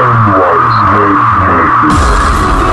Endless Night Makers.